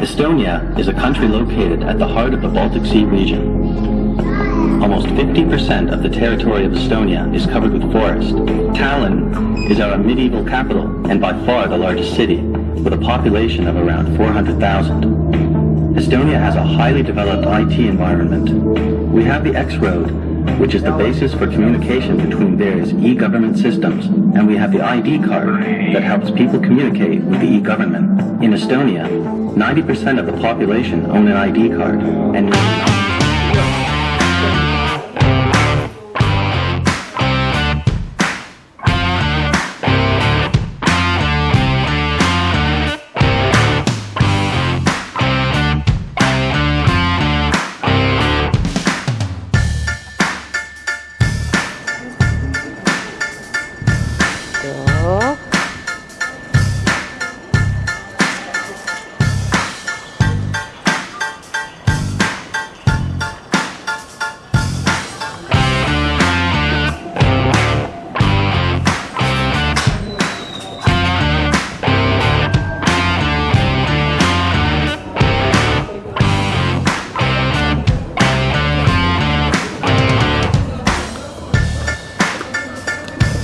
Estonia is a country located at the heart of the Baltic Sea region. Almost 50% of the territory of Estonia is covered with forest. Tallinn is our medieval capital and by far the largest city, with a population of around 400,000. Estonia has a highly developed IT environment. We have the X-Road, which is the basis for communication between various e-government systems, and we have the ID card that helps people communicate with the e-government. In Estonia, 90% of the population own an ID card, and